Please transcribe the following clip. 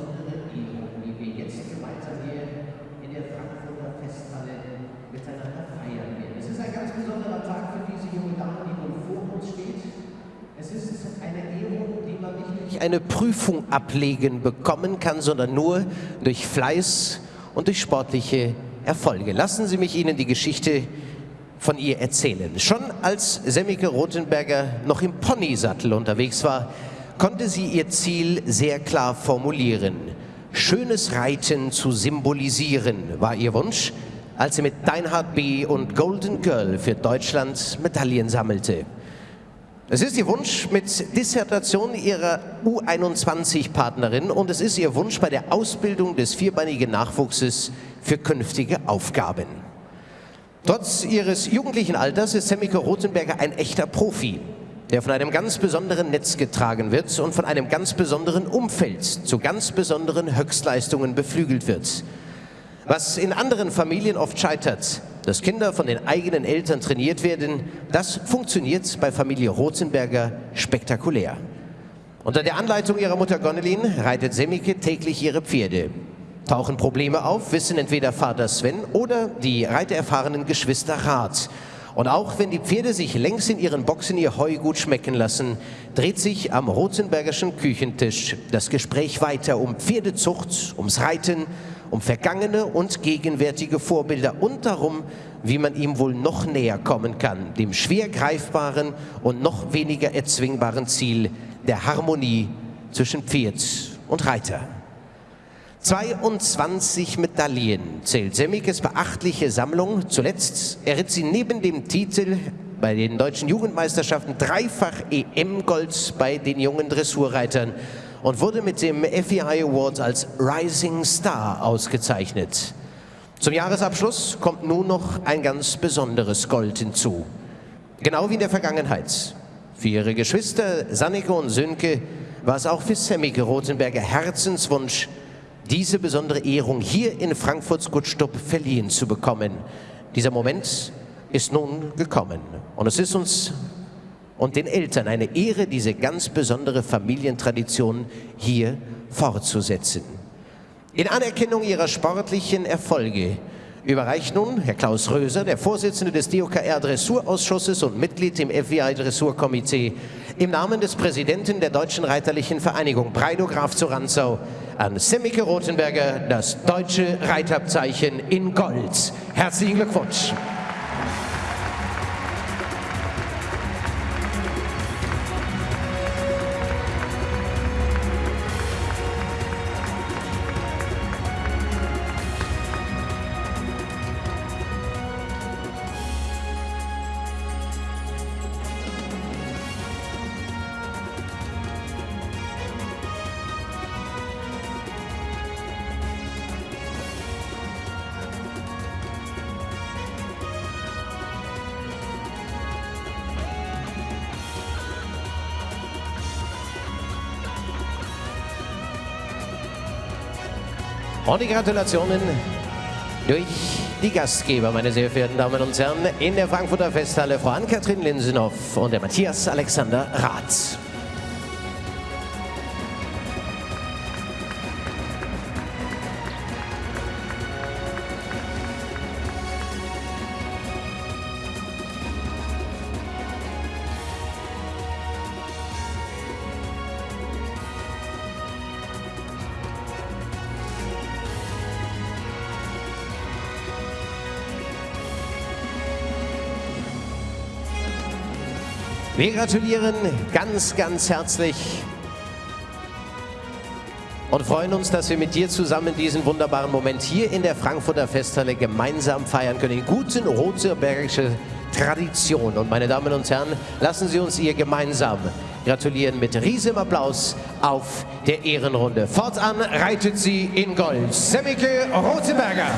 besondere Ehrung, die wir jetzt gemeinsam hier in der Frankfurter Festhalle miteinander feiern werden. Es ist ein ganz besonderer Tag für diese junge Dame, die nun vor uns steht. Es ist eine Ehrung, die man nicht durch eine Prüfung ablegen bekommen kann, sondern nur durch Fleiß und durch sportliche Erfolge. Lassen Sie mich Ihnen die Geschichte von ihr erzählen. Schon als Semmike Rothenberger noch im Ponysattel unterwegs war, konnte sie ihr Ziel sehr klar formulieren. Schönes Reiten zu symbolisieren war ihr Wunsch, als sie mit Deinhard B. und Golden Girl für Deutschland Medaillen sammelte. Es ist ihr Wunsch mit Dissertation ihrer U21-Partnerin und es ist ihr Wunsch bei der Ausbildung des vierbeinigen Nachwuchses für künftige Aufgaben. Trotz ihres jugendlichen Alters ist Semmike Rothenberger ein echter Profi, der von einem ganz besonderen Netz getragen wird und von einem ganz besonderen Umfeld zu ganz besonderen Höchstleistungen beflügelt wird. Was in anderen Familien oft scheitert, dass Kinder von den eigenen Eltern trainiert werden, das funktioniert bei Familie Rothenberger spektakulär. Unter der Anleitung ihrer Mutter Gonelin reitet Semmike täglich ihre Pferde. Tauchen Probleme auf, wissen entweder Vater Sven oder die reitererfahrenen Geschwister Rat. Und auch wenn die Pferde sich längs in ihren Boxen ihr Heu gut schmecken lassen, dreht sich am Rothenbergerschen Küchentisch das Gespräch weiter um Pferdezucht, ums Reiten, um vergangene und gegenwärtige Vorbilder und darum, wie man ihm wohl noch näher kommen kann, dem schwer greifbaren und noch weniger erzwingbaren Ziel der Harmonie zwischen Pferd und Reiter. 22 Medaillen zählt Semmikes beachtliche Sammlung. Zuletzt erritt sie neben dem Titel bei den deutschen Jugendmeisterschaften dreifach EM-Gold bei den jungen Dressurreitern und wurde mit dem FEI Award als Rising Star ausgezeichnet. Zum Jahresabschluss kommt nun noch ein ganz besonderes Gold hinzu. Genau wie in der Vergangenheit. Für ihre Geschwister Sannike und Sönke war es auch für Semmike Rothenberger Herzenswunsch, diese besondere Ehrung hier in Frankfurts Gutstub verliehen zu bekommen. Dieser Moment ist nun gekommen und es ist uns und den Eltern eine Ehre, diese ganz besondere Familientradition hier fortzusetzen. In Anerkennung ihrer sportlichen Erfolge überreicht nun Herr Klaus Röser, der Vorsitzende des DOKR Dressurausschusses und Mitglied im FBI Dressurkomitee, im Namen des Präsidenten der Deutschen Reiterlichen Vereinigung Breido Graf zu Ranzau an Semmike Rothenberger das deutsche Reitabzeichen in Gold. Herzlichen Glückwunsch! Und die Gratulationen durch die Gastgeber, meine sehr verehrten Damen und Herren, in der Frankfurter Festhalle, Frau Ann-Kathrin Linsenhoff und der Matthias Alexander Rath. Wir gratulieren ganz, ganz herzlich und freuen uns, dass wir mit dir zusammen diesen wunderbaren Moment hier in der Frankfurter Festhalle gemeinsam feiern können. In guten rotebergische Tradition. Und meine Damen und Herren, lassen Sie uns ihr gemeinsam gratulieren mit riesigem Applaus auf der Ehrenrunde. Fortan reitet sie in Gold. Semmike Rotenberger.